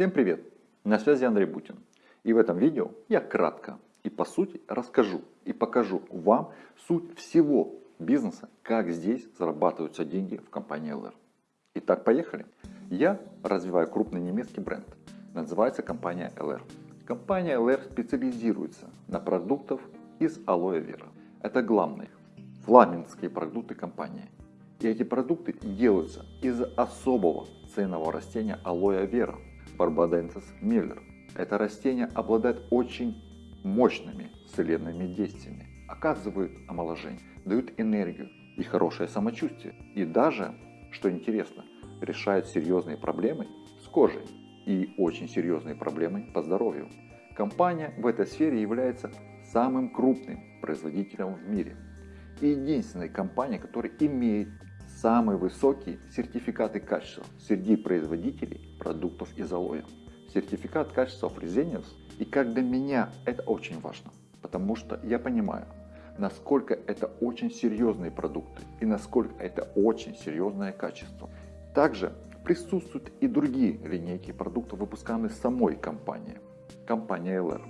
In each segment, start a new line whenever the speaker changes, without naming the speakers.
Всем привет! На связи Андрей Бутин. И в этом видео я кратко и по сути расскажу и покажу вам суть всего бизнеса, как здесь зарабатываются деньги в компании LR. Итак, поехали. Я развиваю крупный немецкий бренд. Называется компания LR. Компания LR специализируется на продуктах из алоэ вера. Это главные фламандские продукты компании. И эти продукты делаются из особого ценного растения алоэ вера – Barbadensis miller. Это растение обладает очень мощными целебными действиями, оказывает омоложение, дают энергию и хорошее самочувствие. И даже, что интересно, решает серьезные проблемы с кожей и очень серьезные проблемы по здоровью. Компания в этой сфере является самым крупным производителем в мире и единственной компания, которая имеет самые высокие сертификаты качества среди производителей продуктов из алоэ. Сертификат качества Fresenius. И как для меня это очень важно, потому что я понимаю, насколько это очень серьезные продукты и насколько это очень серьезное качество. Также присутствуют и другие линейки продуктов, выпускаемые самой компанией, компания LR,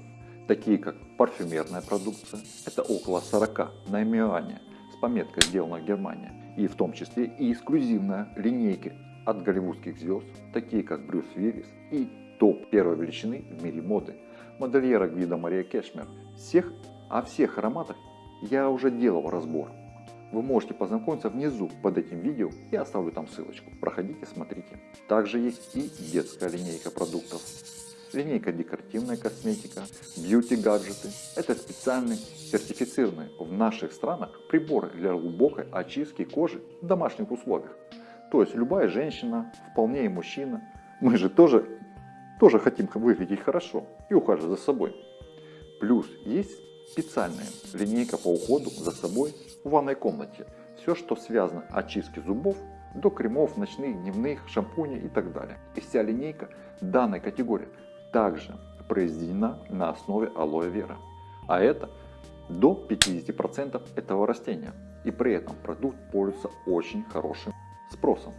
такие как парфюмерная продукция, это около 40 наименований с пометкой «Сделано в Германии», и в том числе и эксклюзивная линейка от голливудских звезд, такие как Брюс Уиллис и топ первой величины в мире моды, модельера Гвида Мария Кешмер. Всех, о всех ароматах я уже делал разбор. Вы можете познакомиться внизу под этим видео, я оставлю там ссылочку. Проходите, смотрите. Также есть и детская линейка продуктов линейка декоративная косметика, бьюти-гаджеты. Это специальные сертифицированные в наших странах приборы для глубокой очистки кожи в домашних условиях. То есть любая женщина, вполне и мужчина, мы же тоже, тоже хотим выглядеть хорошо и ухаживать за собой. Плюс есть специальная линейка по уходу за собой в ванной комнате. Все, что связано очистки зубов, до кремов, ночных, дневных, шампуней и так далее. И вся линейка данной категории также произведена на основе алоэ вера. А это до 50% этого растения. И при этом продукт пользуется очень хорошим спросом.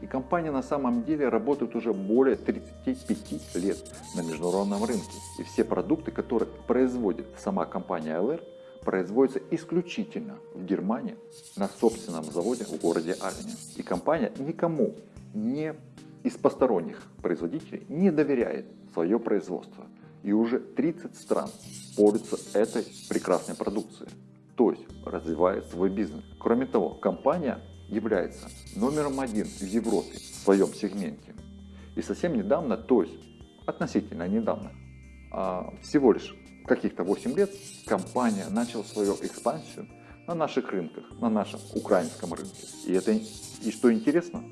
И компания на самом деле работает уже более 35 лет на международном рынке. И все продукты, которые производит сама компания LR, производятся исключительно в Германии на собственном заводе в городе Алине. И компания никому не из посторонних производителей не доверяет свое производство. И уже 30 стран пользуются этой прекрасной продукцией, то есть развивает свой бизнес. Кроме того, компания является номером один в Европе в своем сегменте. И совсем недавно, то есть относительно недавно, а, всего лишь каких-то 8 лет, компания начала свою экспансию на наших рынках, на нашем украинском рынке. И, это, и что интересно,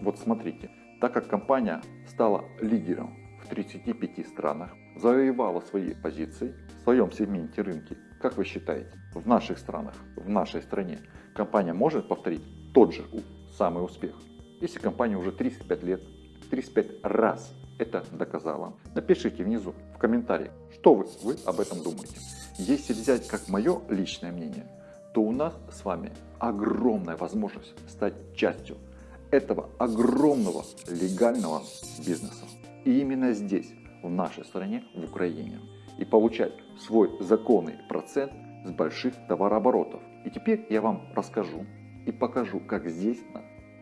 вот смотрите, так как компания стала лидером 35 странах, завоевала свои позиции в своем сегменте рынки, как вы считаете, в наших странах, в нашей стране, компания может повторить тот же самый успех? Если компания уже 35 лет, 35 раз это доказала. Напишите внизу в комментариях, что вы, вы об этом думаете. Если взять как мое личное мнение, то у нас с вами огромная возможность стать частью этого огромного легального бизнеса. И именно здесь, в нашей стране, в Украине. И получать свой законный процент с больших товарооборотов. И теперь я вам расскажу и покажу, как здесь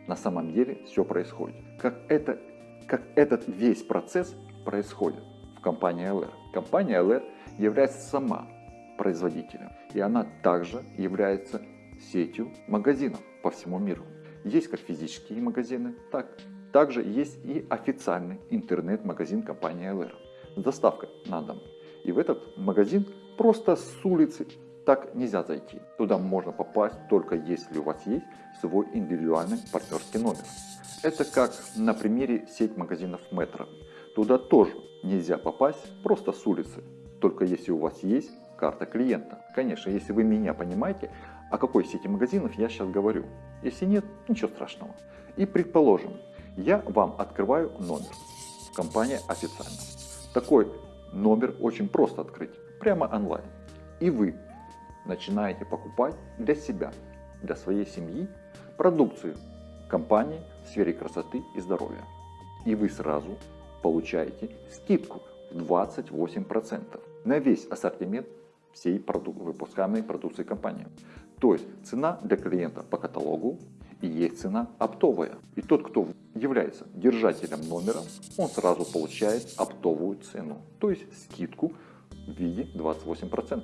на, самом деле все происходит. Как, это, как этот весь процесс происходит в компании LR. Компания LR является сама производителем. И она также является сетью магазинов по всему миру. Есть как физические магазины, так также есть и официальный интернет-магазин компании LR с доставкой на дом. И в этот магазин просто с улицы так нельзя зайти. Туда можно попасть только если у вас есть свой индивидуальный партнерский номер. Это как на примере сеть магазинов Метро. Туда тоже нельзя попасть просто с улицы, только если у вас есть карта клиента. Конечно, если вы меня понимаете, о какой сети магазинов я сейчас говорю. Если нет, ничего страшного. И предположим, я вам открываю номер. Компания официально. Такой номер очень просто открыть, прямо онлайн. И вы начинаете покупать для себя, для своей семьи продукцию компании в сфере красоты и здоровья. И вы сразу получаете скидку в 28% на весь ассортимент всей выпускаемой продукции компании. То есть цена для клиента по каталогу и есть цена оптовая. И тот, кто является держателем номера, он сразу получает оптовую цену, то есть скидку в виде 28%.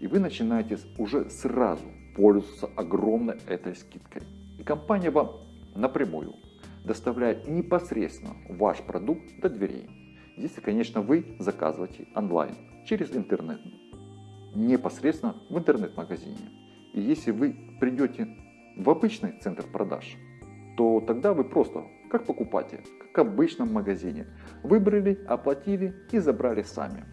И вы начинаете уже сразу пользоваться огромной этой скидкой. И компания вам напрямую доставляет непосредственно ваш продукт до дверей. Если, конечно, вы заказываете онлайн через интернет, непосредственно в интернет-магазине. И если вы придете в обычный центр продаж, то тогда вы просто, как покупатель, как в обычном магазине, выбрали, оплатили и забрали сами.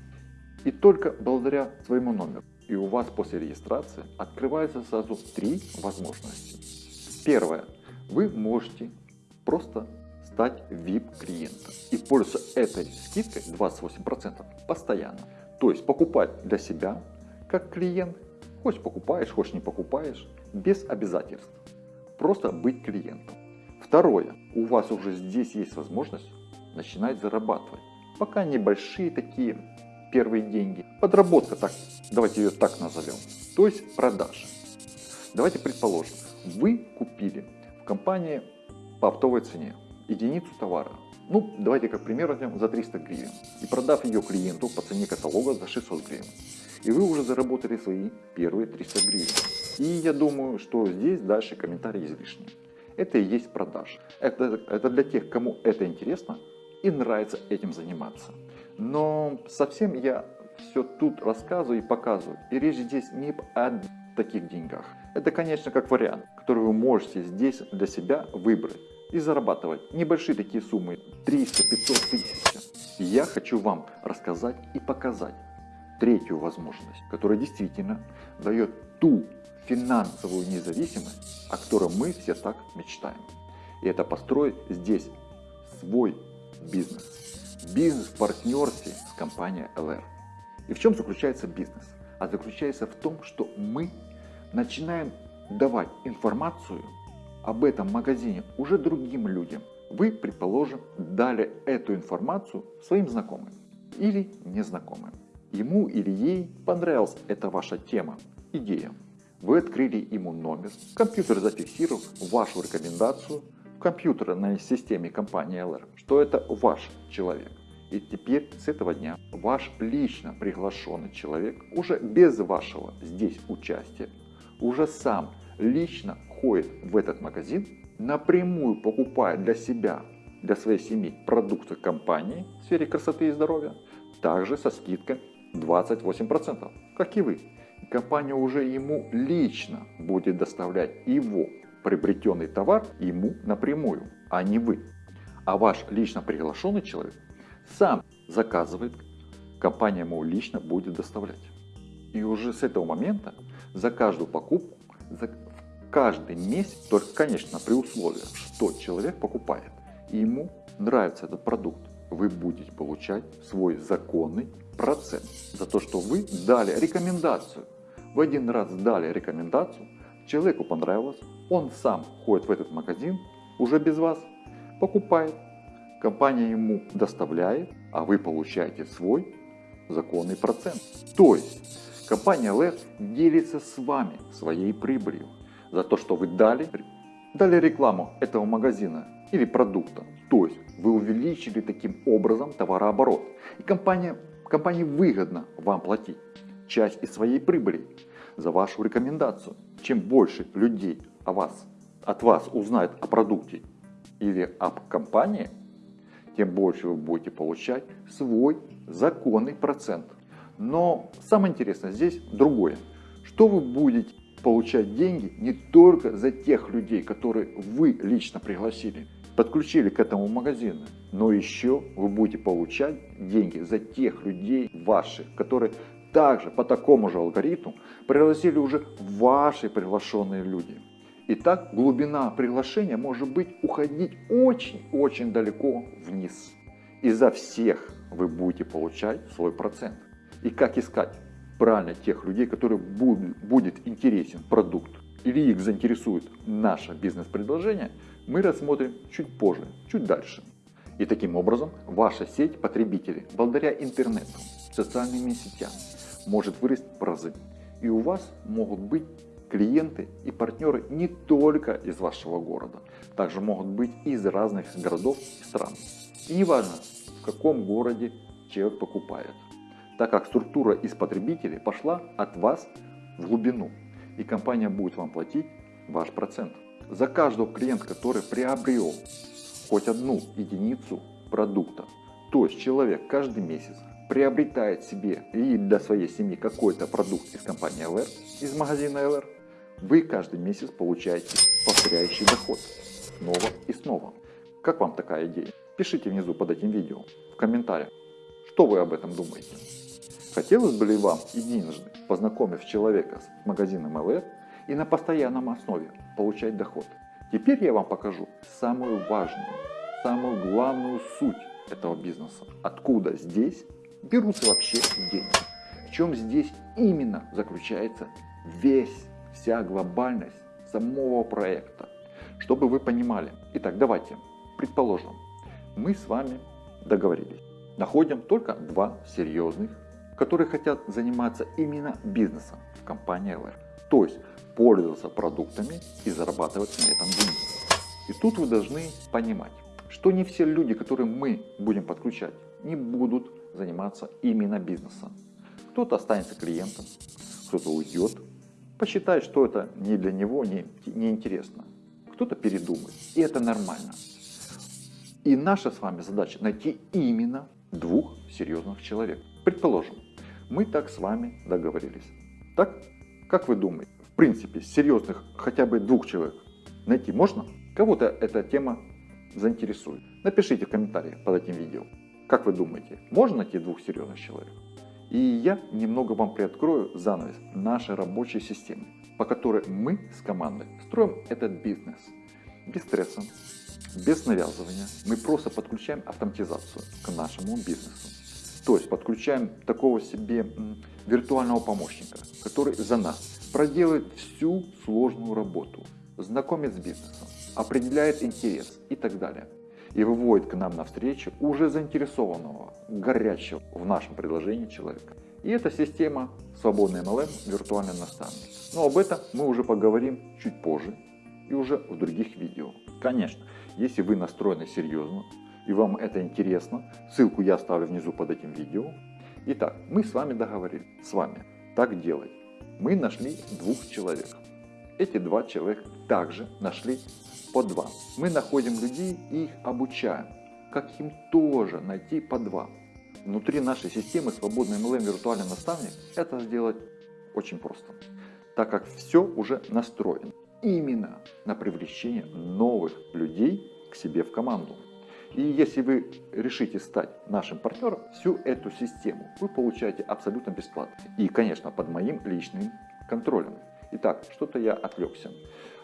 И только благодаря своему номеру. И у вас после регистрации открывается сразу три возможности. Первое. Вы можете просто стать VIP-клиентом и пользоваться этой скидкой 28% постоянно. То есть покупать для себя как клиент, хочешь покупаешь, хочешь не покупаешь, без обязательств. Просто быть клиентом. Второе. У вас уже здесь есть возможность начинать зарабатывать. Пока небольшие такие первые деньги. Подработка, так, давайте ее так назовем. То есть продажи. Давайте предположим, вы купили в компании по оптовой цене единицу товара. Ну, давайте как пример возьмем за 300 гривен. И продав ее клиенту по цене каталога за 600 гривен. И вы уже заработали свои первые 300 гривен. И я думаю, что здесь дальше комментарий излишний. Это и есть продаж. Это, это для тех, кому это интересно и нравится этим заниматься. Но совсем я все тут рассказываю и показываю. И речь здесь не о таких деньгах. Это, конечно, как вариант, который вы можете здесь для себя выбрать и зарабатывать небольшие такие суммы 300, 500, 1000. И я хочу вам рассказать и показать третью возможность, которая действительно дает ту финансовую независимость, о которой мы все так мечтаем. И это построить здесь свой бизнес. Бизнес в партнерстве с компанией LR. И в чем заключается бизнес? А заключается в том, что мы начинаем давать информацию об этом магазине уже другим людям. Вы, предположим, дали эту информацию своим знакомым или незнакомым. Ему или ей понравилась эта ваша тема, идея. Вы открыли ему номер, компьютер зафиксировал вашу рекомендацию в компьютерной системе компании LR, что это ваш человек. И теперь с этого дня ваш лично приглашенный человек уже без вашего здесь участия, уже сам лично ходит в этот магазин, напрямую покупает для себя, для своей семьи продукты компании в сфере красоты и здоровья, также со скидкой 28%, как и вы компания уже ему лично будет доставлять его приобретенный товар ему напрямую, а не вы. А ваш лично приглашенный человек сам заказывает, компания ему лично будет доставлять. И уже с этого момента за каждую покупку, за каждый месяц, только, конечно, при условии, что человек покупает, и ему нравится этот продукт, вы будете получать свой законный процент за то, что вы дали рекомендацию в один раз дали рекомендацию, человеку понравилось, он сам ходит в этот магазин, уже без вас, покупает, компания ему доставляет, а вы получаете свой законный процент. То есть компания LED делится с вами своей прибылью за то, что вы дали, дали рекламу этого магазина или продукта. То есть вы увеличили таким образом товарооборот. И компания, компании выгодно вам платить часть из своей прибыли за вашу рекомендацию. Чем больше людей о вас, от вас узнает о продукте или об компании, тем больше вы будете получать свой законный процент. Но самое интересное здесь другое. Что вы будете получать деньги не только за тех людей, которые вы лично пригласили, подключили к этому магазину, но еще вы будете получать деньги за тех людей ваших, которые также по такому же алгоритму пригласили уже ваши приглашенные люди. И так глубина приглашения может быть уходить очень-очень далеко вниз. И за всех вы будете получать свой процент. И как искать правильно тех людей, которые будет интересен продукт или их заинтересует наше бизнес-предложение, мы рассмотрим чуть позже, чуть дальше. И таким образом ваша сеть потребителей благодаря интернету, социальным сетям может вырасти в разы. И у вас могут быть клиенты и партнеры не только из вашего города, также могут быть из разных городов и стран. И неважно, в каком городе человек покупает, так как структура из потребителей пошла от вас в глубину, и компания будет вам платить ваш процент. За каждого клиента, который приобрел хоть одну единицу продукта, то есть человек каждый месяц приобретает себе и для своей семьи какой-то продукт из компании LR, из магазина LR, вы каждый месяц получаете повторяющий доход снова и снова. Как вам такая идея? Пишите внизу под этим видео в комментариях, что вы об этом думаете. Хотелось бы ли вам единожды, познакомив человека с магазином LR и на постоянном основе получать доход? Теперь я вам покажу самую важную, самую главную суть этого бизнеса. Откуда здесь берутся вообще деньги. В чем здесь именно заключается весь, вся глобальность самого проекта. Чтобы вы понимали. Итак, давайте, предположим, мы с вами договорились. Находим только два серьезных, которые хотят заниматься именно бизнесом в компании LR. То есть пользоваться продуктами и зарабатывать на этом деньги. И тут вы должны понимать, что не все люди, которые мы будем подключать, не будут заниматься именно бизнесом. Кто-то останется клиентом, кто-то уйдет, посчитает, что это не для него, не, не интересно. Кто-то передумает, и это нормально. И наша с вами задача найти именно двух серьезных человек. Предположим, мы так с вами договорились. Так? Как вы думаете, в принципе, серьезных хотя бы двух человек найти можно? Кого-то эта тема заинтересует. Напишите в комментариях под этим видео. Как вы думаете, можно найти двух серьезных человек? И я немного вам приоткрою занавес нашей рабочей системы, по которой мы с командой строим этот бизнес. Без стресса, без навязывания. Мы просто подключаем автоматизацию к нашему бизнесу. То есть подключаем такого себе виртуального помощника, который за нас проделает всю сложную работу, знакомит с бизнесом, определяет интерес и так далее и выводит к нам навстречу уже заинтересованного, горячего в нашем предложении человека. И эта система свободный MLM, виртуальный наставник. Но об этом мы уже поговорим чуть позже и уже в других видео. Конечно, если вы настроены серьезно и вам это интересно, ссылку я оставлю внизу под этим видео. Итак, мы с вами договорились, с вами так делать. Мы нашли двух человек. Эти два человека также нашли по два. Мы находим людей и их обучаем. Как им тоже найти по два. Внутри нашей системы свободный MLM виртуальный наставник это сделать очень просто. Так как все уже настроено именно на привлечение новых людей к себе в команду. И если вы решите стать нашим партнером, всю эту систему вы получаете абсолютно бесплатно. И, конечно, под моим личным контролем. Итак, что-то я отвлекся.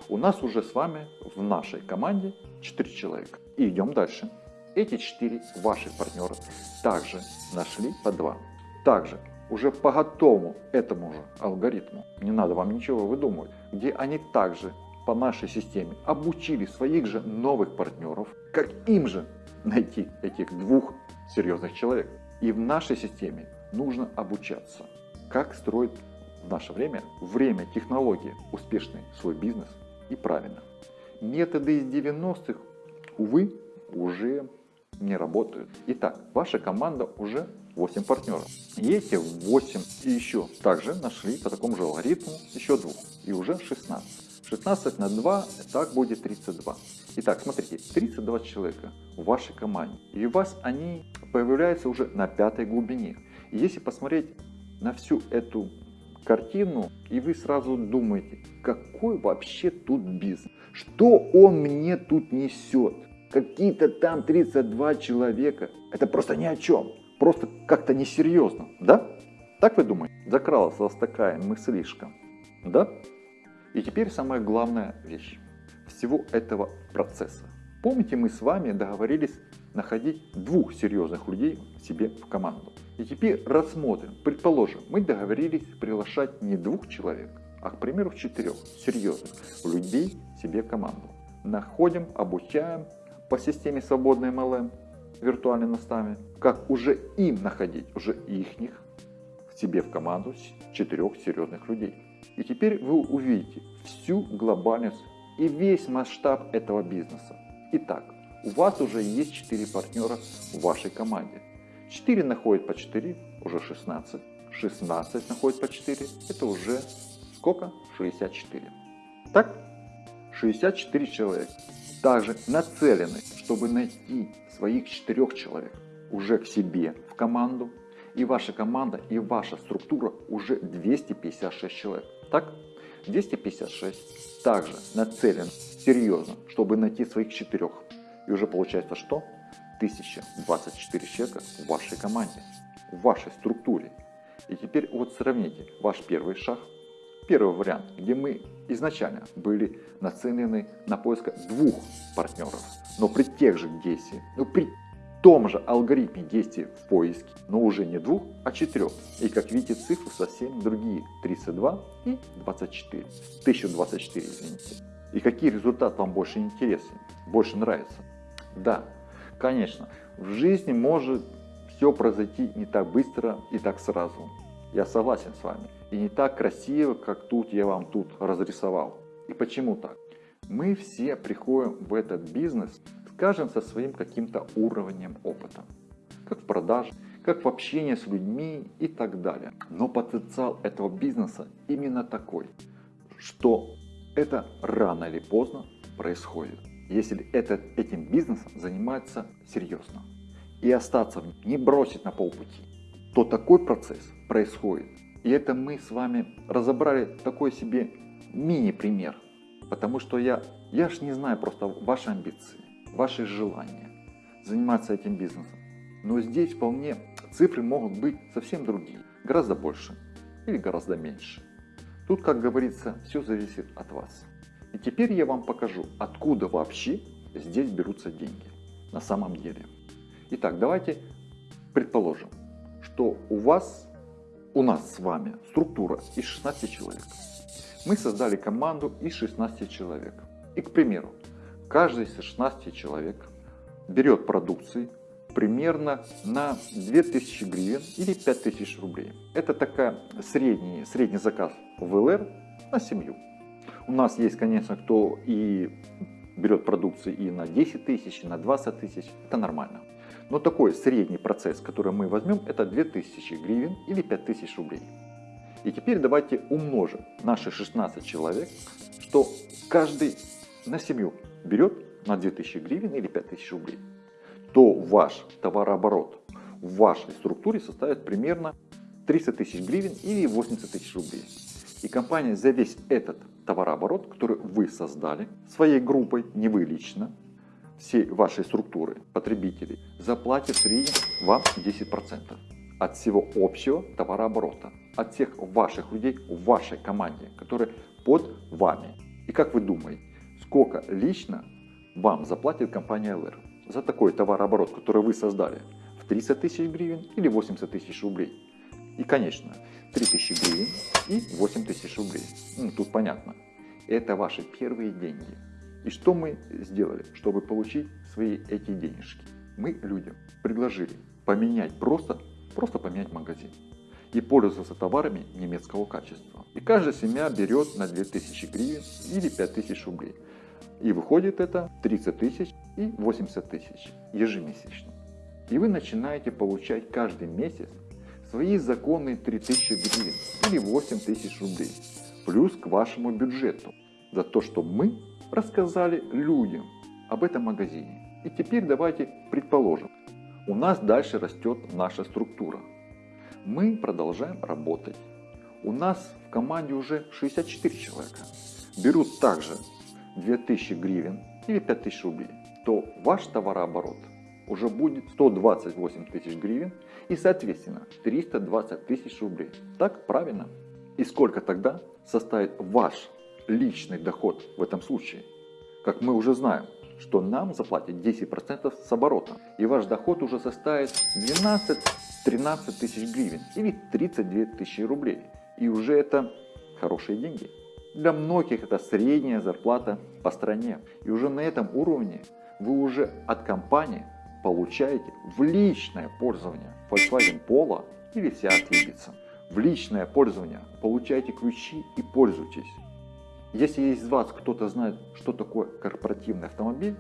У нас уже с вами в нашей команде 4 человека. И идем дальше. Эти 4 ваших партнера также нашли по 2. Также уже по готовому этому же алгоритму, не надо вам ничего выдумывать, где они также по нашей системе обучили своих же новых партнеров, как им же найти этих двух серьезных человек. И в нашей системе нужно обучаться, как строить в наше время, время технологии, успешный свой бизнес и правильно. Методы из 90-х, увы, уже не работают. Итак, ваша команда уже 8 партнеров. И эти 8 и еще также нашли по такому же алгоритму еще двух. И уже 16. 16 на 2, так будет 32. Итак, смотрите, 32 человека в вашей команде. И у вас они появляются уже на пятой глубине. И если посмотреть на всю эту картину, и вы сразу думаете, какой вообще тут бизнес? Что он мне тут несет? Какие-то там 32 человека. Это просто ни о чем. Просто как-то несерьезно. Да? Так вы думаете? Закралась у вас такая мыслишка. Да? И теперь самая главная вещь всего этого процесса. Помните, мы с вами договорились находить двух серьезных людей себе в команду. И теперь рассмотрим. Предположим, мы договорились приглашать не двух человек, а, к примеру, четырех серьезных людей себе в команду. Находим, обучаем по системе свободный MLM виртуальный наставник, как уже им находить, уже ихних, себе в команду четырех серьезных людей. И теперь вы увидите всю глобальность и весь масштаб этого бизнеса. Итак, у вас уже есть 4 партнера в вашей команде. 4 находят по 4, уже 16. 16 находят по 4, это уже сколько? 64. Так? 64 человека. Также нацелены, чтобы найти своих 4 человек уже к себе в команду. И ваша команда, и ваша структура уже 256 человек. Так? 256 также нацелен серьезно, чтобы найти своих четырех. И уже получается что? 1024 человека в вашей команде, в вашей структуре. И теперь вот сравните ваш первый шаг, первый вариант, где мы изначально были нацелены на поиск двух партнеров, но при тех же действиях, но при том же алгоритме действий в поиске, но уже не двух, а четырех. И как видите, цифры совсем другие. 32 и 24. 1024, извините. И какие результаты вам больше интересны, больше нравятся? Да, конечно, в жизни может все произойти не так быстро и так сразу. Я согласен с вами. И не так красиво, как тут я вам тут разрисовал. И почему так? Мы все приходим в этот бизнес скажем, со своим каким-то уровнем опыта. Как в продаже, как в общении с людьми и так далее. Но потенциал этого бизнеса именно такой, что это рано или поздно происходит. Если этот, этим бизнесом занимается серьезно и остаться в нем, не бросить на полпути, то такой процесс происходит. И это мы с вами разобрали такой себе мини-пример. Потому что я, я ж не знаю просто ваши амбиции ваши желания заниматься этим бизнесом. Но здесь вполне цифры могут быть совсем другие, гораздо больше или гораздо меньше. Тут, как говорится, все зависит от вас. И теперь я вам покажу, откуда вообще здесь берутся деньги на самом деле. Итак, давайте предположим, что у вас, у нас с вами структура из 16 человек. Мы создали команду из 16 человек. И, к примеру, каждый из 16 человек берет продукции примерно на 2000 гривен или 5000 рублей. Это такая средний, средний заказ в ЛР на семью. У нас есть, конечно, кто и берет продукции и на 10 тысяч, и на 20 тысяч. Это нормально. Но такой средний процесс, который мы возьмем, это 2000 гривен или 5000 рублей. И теперь давайте умножим наши 16 человек, что каждый на семью берет на 2000 гривен или 5000 рублей, то ваш товарооборот в вашей структуре составит примерно 300 тысяч гривен или 80 тысяч рублей. И компания за весь этот товарооборот, который вы создали своей группой, не вы лично, всей вашей структуры потребителей, заплатит в среднем вам 10% от всего общего товарооборота, от всех ваших людей в вашей команде, которые под вами. И как вы думаете, сколько лично вам заплатит компания LR за такой товарооборот, который вы создали в 300 тысяч гривен или 80 тысяч рублей. И, конечно, 3000 гривен и 8 тысяч рублей. Ну, тут понятно. Это ваши первые деньги. И что мы сделали, чтобы получить свои эти денежки? Мы людям предложили поменять просто, просто поменять магазин и пользоваться товарами немецкого качества. И каждая семья берет на 2000 гривен или 5000 рублей. И выходит это 30 тысяч и 80 тысяч ежемесячно. И вы начинаете получать каждый месяц свои законные 3000 гривен или 8 тысяч рублей. Плюс к вашему бюджету. За то, что мы рассказали людям об этом магазине. И теперь давайте предположим, у нас дальше растет наша структура. Мы продолжаем работать. У нас в команде уже 64 человека. Берут также 2000 гривен или 5000 рублей, то ваш товарооборот уже будет 128 тысяч гривен и соответственно 320 тысяч рублей. Так правильно? И сколько тогда составит ваш личный доход в этом случае? Как мы уже знаем, что нам заплатят 10% с оборота. И ваш доход уже составит 12-13 тысяч гривен или 32 тысячи рублей. И уже это хорошие деньги. Для многих это средняя зарплата по стране. И уже на этом уровне вы уже от компании получаете в личное пользование Volkswagen Polo или Seat Ibiza. В личное пользование получаете ключи и пользуйтесь. Если из вас кто-то знает, что такое корпоративный автомобиль,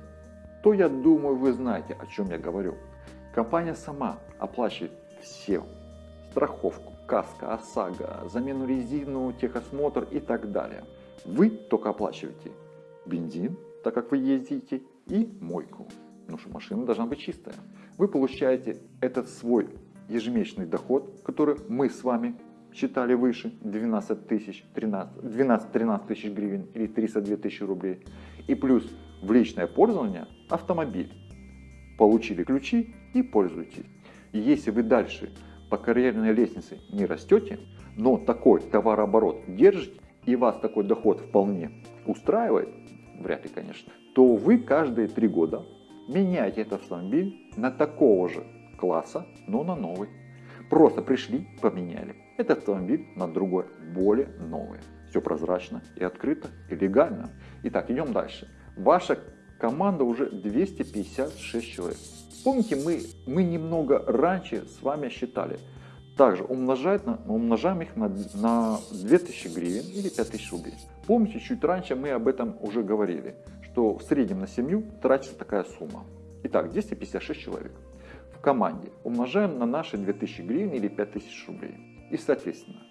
то я думаю, вы знаете, о чем я говорю. Компания сама оплачивает все. Страховку, каска, ОСАГО, замену резину, техосмотр и так далее. Вы только оплачиваете бензин, так как вы ездите, и мойку. Потому что машина должна быть чистая. Вы получаете этот свой ежемесячный доход, который мы с вами считали выше 12 тысяч, 12-13 тысяч гривен или 302 тысячи рублей. И плюс в личное пользование автомобиль. Получили ключи и пользуйтесь. И если вы дальше по карьерной лестнице не растете, но такой товарооборот держите, и вас такой доход вполне устраивает, вряд ли, конечно, то вы каждые три года меняете этот автомобиль на такого же класса, но на новый. Просто пришли, поменяли. Этот автомобиль на другой, более новый. Все прозрачно и открыто, и легально. Итак, идем дальше. Ваша команда уже 256 человек. Помните, мы, мы немного раньше с вами считали. Также умножать на, умножаем их на, на 2000 гривен или 5000 рублей. Помните, чуть раньше мы об этом уже говорили, что в среднем на семью тратится такая сумма. Итак, 256 человек в команде умножаем на наши 2000 гривен или 5000 рублей. И соответственно,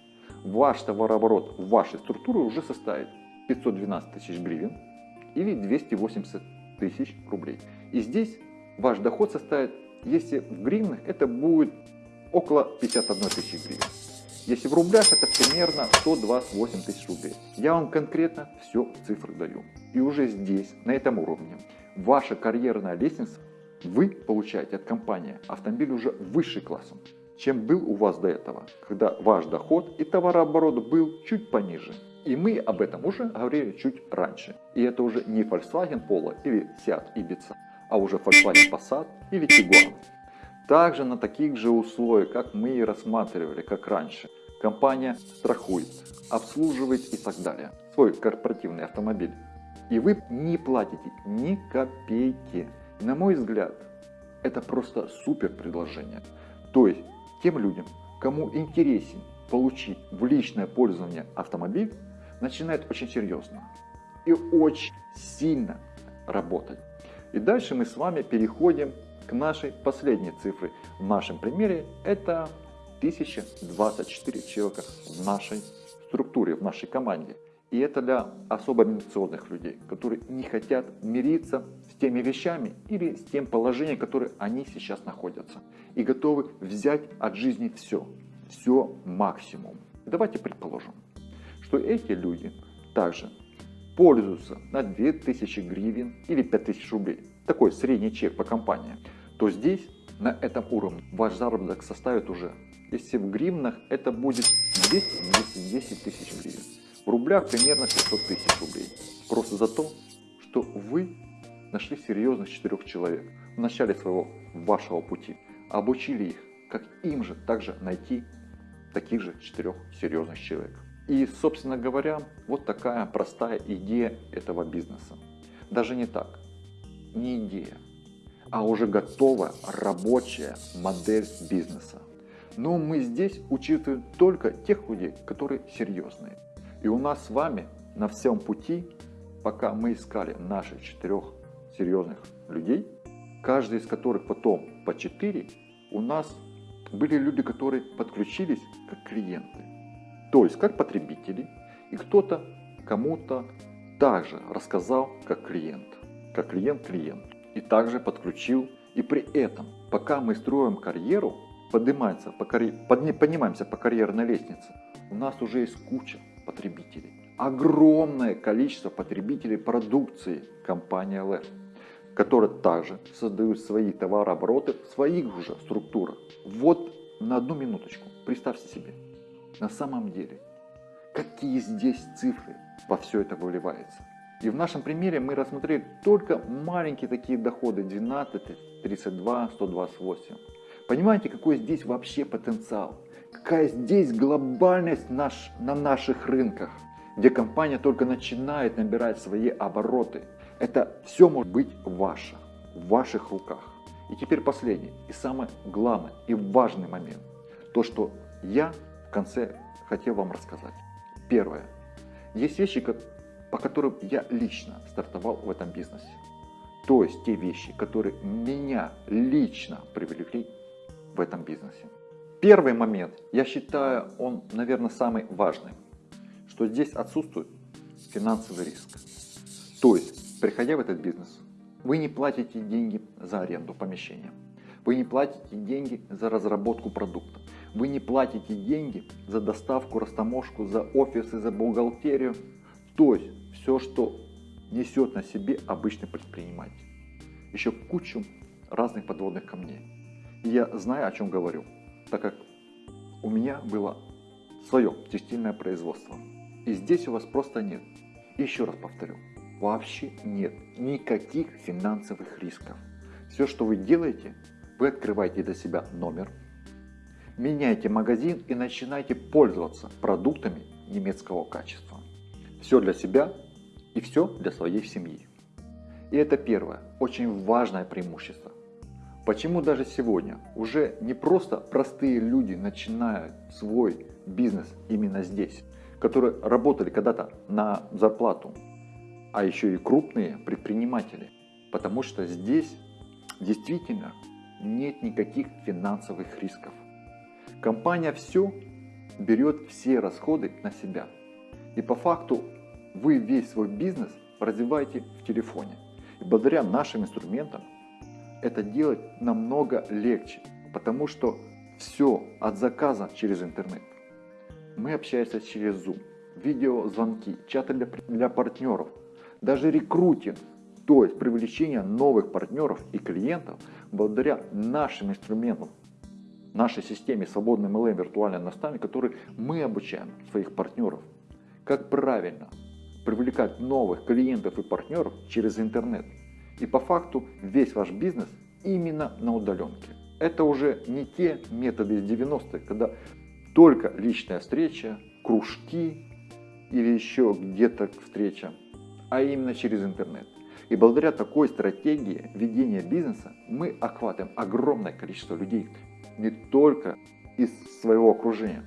ваш товарооборот в вашей структуре уже составит 512 тысяч гривен или 280 тысяч рублей. И здесь ваш доход составит, если в гривнах, это будет около 51 тысячи гривен. Если в рублях, это примерно 128 тысяч рублей. Я вам конкретно все цифры даю. И уже здесь, на этом уровне, ваша карьерная лестница, вы получаете от компании автомобиль уже высший классом, чем был у вас до этого, когда ваш доход и товарооборот был чуть пониже. И мы об этом уже говорили чуть раньше. И это уже не Volkswagen Polo или Seat Ibiza, а уже Volkswagen Passat или Tiguan. Также на таких же условиях, как мы и рассматривали, как раньше. Компания страхует, обслуживает и так далее. Свой корпоративный автомобиль. И вы не платите ни копейки. На мой взгляд, это просто супер предложение. То есть, тем людям, кому интересен получить в личное пользование автомобиль, начинает очень серьезно и очень сильно работать. И дальше мы с вами переходим к нашей последней цифре. В нашем примере это 1024 человека в нашей структуре, в нашей команде. И это для особо амбициозных людей, которые не хотят мириться с теми вещами или с тем положением, в котором они сейчас находятся. И готовы взять от жизни все, все максимум. Давайте предположим, что эти люди также пользуются на 2000 гривен или 5000 рублей, такой средний чек по компании, то здесь на этом уровне ваш заработок составит уже, если в гривнах это будет 200-210 тысяч гривен, в рублях примерно 500 тысяч рублей. Просто за то, что вы нашли серьезных четырех человек в начале своего вашего пути, обучили их, как им же также найти таких же четырех серьезных человек. И, собственно говоря, вот такая простая идея этого бизнеса. Даже не так, не идея, а уже готовая рабочая модель бизнеса. Но мы здесь учитываем только тех людей, которые серьезные. И у нас с вами на всем пути, пока мы искали наших четырех серьезных людей, каждый из которых потом по четыре, у нас были люди, которые подключились как клиенты. То есть как потребители. И кто-то кому-то также рассказал как клиент. Как клиент клиент. И также подключил. И при этом, пока мы строим карьеру, поднимаемся по, карьер... поднимаемся по карьерной лестнице, у нас уже есть куча потребителей. Огромное количество потребителей продукции компании LF, которые также создают свои товарообороты в своих уже структурах. Вот на одну минуточку, представьте себе, на самом деле, какие здесь цифры во все это выливается. И в нашем примере мы рассмотрели только маленькие такие доходы 12, 32, 128. Понимаете, какой здесь вообще потенциал? Какая здесь глобальность наш, на наших рынках, где компания только начинает набирать свои обороты. Это все может быть ваше, в ваших руках. И теперь последний, и самый главный, и важный момент. То, что я конце хотел вам рассказать. Первое. Есть вещи, по которым я лично стартовал в этом бизнесе. То есть те вещи, которые меня лично привлекли в этом бизнесе. Первый момент, я считаю, он, наверное, самый важный, что здесь отсутствует финансовый риск. То есть, приходя в этот бизнес, вы не платите деньги за аренду помещения, вы не платите деньги за разработку продукта, вы не платите деньги за доставку, растаможку, за офисы, за бухгалтерию. То есть, все, что несет на себе обычный предприниматель. Еще кучу разных подводных камней. И я знаю, о чем говорю, так как у меня было свое текстильное производство. И здесь у вас просто нет. Еще раз повторю, вообще нет никаких финансовых рисков. Все, что вы делаете, вы открываете для себя номер, меняете магазин и начинаете пользоваться продуктами немецкого качества. Все для себя и все для своей семьи. И это первое, очень важное преимущество. Почему даже сегодня уже не просто простые люди начинают свой бизнес именно здесь, которые работали когда-то на зарплату, а еще и крупные предприниматели. Потому что здесь действительно нет никаких финансовых рисков. Компания все берет все расходы на себя. И по факту вы весь свой бизнес развиваете в телефоне. И благодаря нашим инструментам это делать намного легче, потому что все от заказа через интернет. Мы общаемся через Zoom, видеозвонки, чаты для, для партнеров, даже рекрутинг, то есть привлечение новых партнеров и клиентов благодаря нашим инструментам, нашей системе свободный MLM виртуальный наставник, который мы обучаем своих партнеров, как правильно привлекать новых клиентов и партнеров через интернет. И по факту весь ваш бизнес именно на удаленке. Это уже не те методы из 90-х, когда только личная встреча, кружки или еще где-то встреча, а именно через интернет. И благодаря такой стратегии ведения бизнеса мы охватываем огромное количество людей, не только из своего окружения,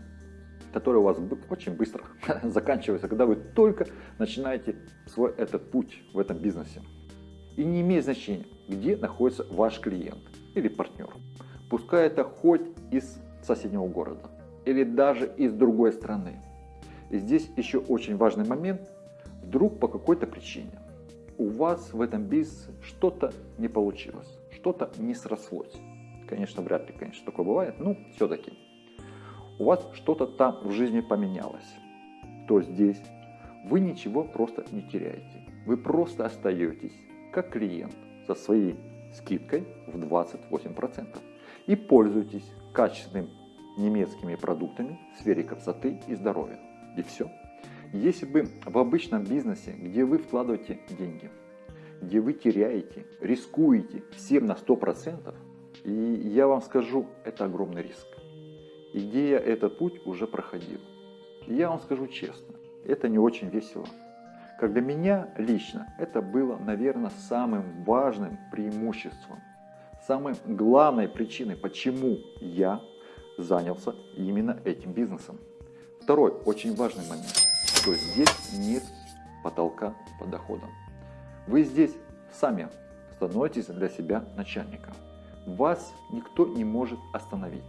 которое у вас очень быстро заканчивается, когда вы только начинаете свой этот путь в этом бизнесе. И не имеет значения, где находится ваш клиент или партнер. Пускай это хоть из соседнего города или даже из другой страны. И здесь еще очень важный момент. Вдруг по какой-то причине у вас в этом бизнесе что-то не получилось, что-то не срослось. Конечно, вряд ли, конечно, такое бывает, но все-таки у вас что-то там в жизни поменялось, то здесь вы ничего просто не теряете. Вы просто остаетесь как клиент со своей скидкой в 28% и пользуйтесь качественными немецкими продуктами в сфере красоты и здоровья. И все. Если бы в обычном бизнесе, где вы вкладываете деньги, где вы теряете, рискуете всем на 100%, и я вам скажу, это огромный риск. И где я этот путь уже проходил. И я вам скажу честно, это не очень весело. Как для меня лично это было, наверное, самым важным преимуществом, самой главной причиной, почему я занялся именно этим бизнесом. Второй очень важный момент, что здесь нет потолка по доходам. Вы здесь сами становитесь для себя начальником. Вас никто не может остановить,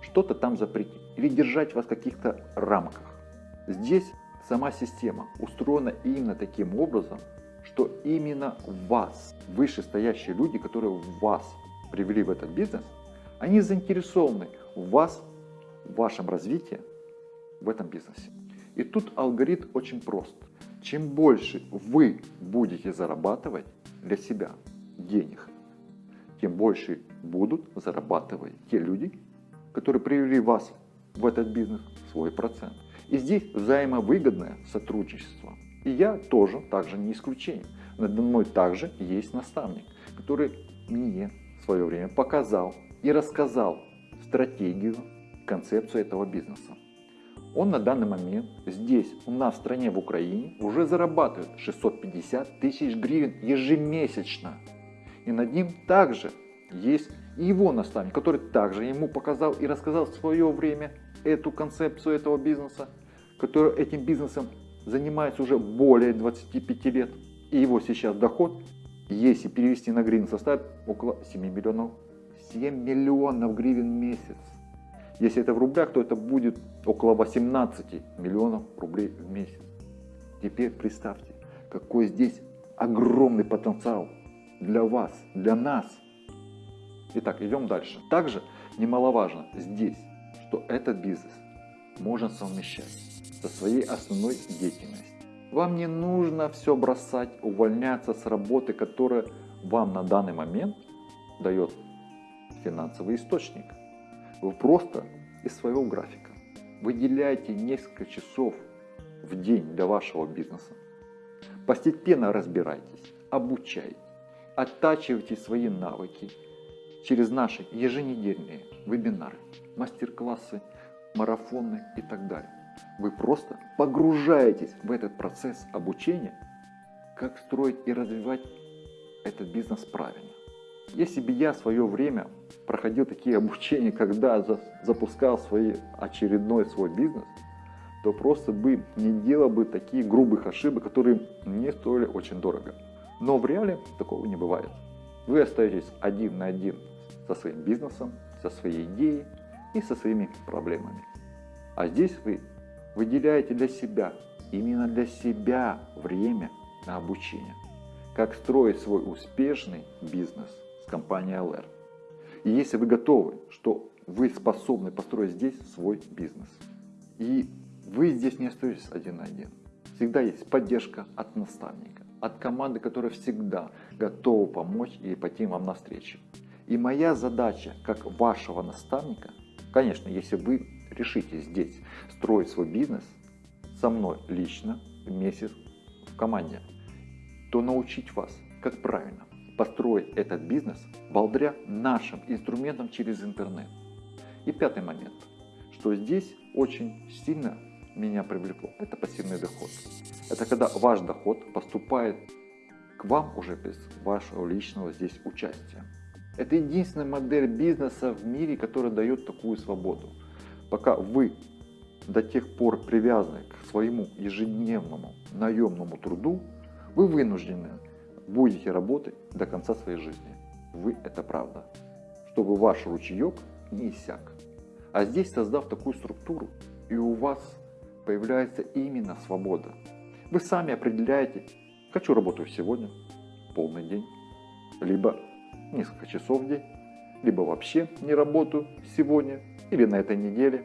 что-то там запретить или держать вас в каких-то рамках. Здесь Сама система устроена именно таким образом, что именно вас, вышестоящие люди, которые вас привели в этот бизнес, они заинтересованы в вас, в вашем развитии в этом бизнесе. И тут алгоритм очень прост. Чем больше вы будете зарабатывать для себя денег, тем больше будут зарабатывать те люди, которые привели вас в этот бизнес свой процент. И здесь взаимовыгодное сотрудничество. И я тоже также не исключение. Надо мной также есть наставник, который мне в свое время показал и рассказал стратегию, концепцию этого бизнеса. Он на данный момент здесь, у нас в стране, в Украине, уже зарабатывает 650 тысяч гривен ежемесячно. И над ним также есть его наставник, который также ему показал и рассказал в свое время эту концепцию этого бизнеса, который этим бизнесом занимается уже более 25 лет. И его сейчас доход, если перевести на гривен, составит около 7 миллионов. 7 миллионов гривен в месяц. Если это в рублях, то это будет около 18 миллионов рублей в месяц. Теперь представьте, какой здесь огромный потенциал для вас, для нас. Итак, идем дальше. Также немаловажно здесь, что этот бизнес можно совмещать со своей основной деятельностью. Вам не нужно все бросать, увольняться с работы, которая вам на данный момент дает финансовый источник. Вы просто из своего графика выделяете несколько часов в день для вашего бизнеса. Постепенно разбирайтесь, обучайтесь, оттачивайте свои навыки через наши еженедельные вебинары, мастер-классы, марафоны и так далее. Вы просто погружаетесь в этот процесс обучения, как строить и развивать этот бизнес правильно. Если бы я в свое время проходил такие обучения, когда запускал свой очередной свой бизнес, то просто бы не делал бы такие грубых ошибок, которые мне стоили очень дорого. Но в реале такого не бывает. Вы остаетесь один на один со своим бизнесом, со своей идеей и со своими проблемами. А здесь вы выделяете для себя, именно для себя время на обучение. Как строить свой успешный бизнес с компанией LR. И если вы готовы, что вы способны построить здесь свой бизнес. И вы здесь не остаетесь один на один. Всегда есть поддержка от наставника, от команды, которая всегда готова помочь и пойти вам навстречу. И моя задача, как вашего наставника, конечно, если вы решите здесь строить свой бизнес со мной лично, вместе в команде, то научить вас, как правильно построить этот бизнес благодаря нашим инструментам через интернет. И пятый момент, что здесь очень сильно меня привлекло, это пассивный доход. Это когда ваш доход поступает к вам уже без вашего личного здесь участия. Это единственная модель бизнеса в мире, которая дает такую свободу. Пока вы до тех пор привязаны к своему ежедневному наемному труду, вы вынуждены будете работать до конца своей жизни. Вы это правда. Чтобы ваш ручеек не иссяк. А здесь, создав такую структуру, и у вас появляется именно свобода. Вы сами определяете, хочу работать сегодня, полный день, либо несколько часов в день, либо вообще не работаю сегодня или на этой неделе,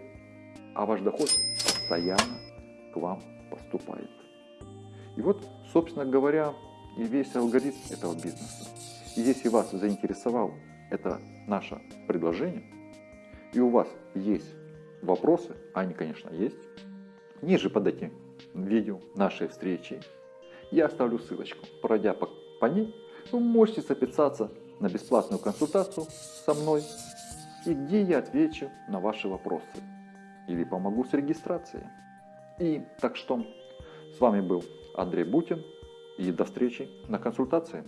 а ваш доход постоянно к вам поступает. И вот, собственно говоря, и весь алгоритм этого бизнеса. И если вас заинтересовало это наше предложение, и у вас есть вопросы, а они, конечно, есть, ниже под этим видео нашей встречи я оставлю ссылочку. Пройдя по, по ней, вы можете записаться на бесплатную консультацию со мной, и где я отвечу на ваши вопросы или помогу с регистрацией. И так что с вами был Андрей Бутин и до встречи на консультации.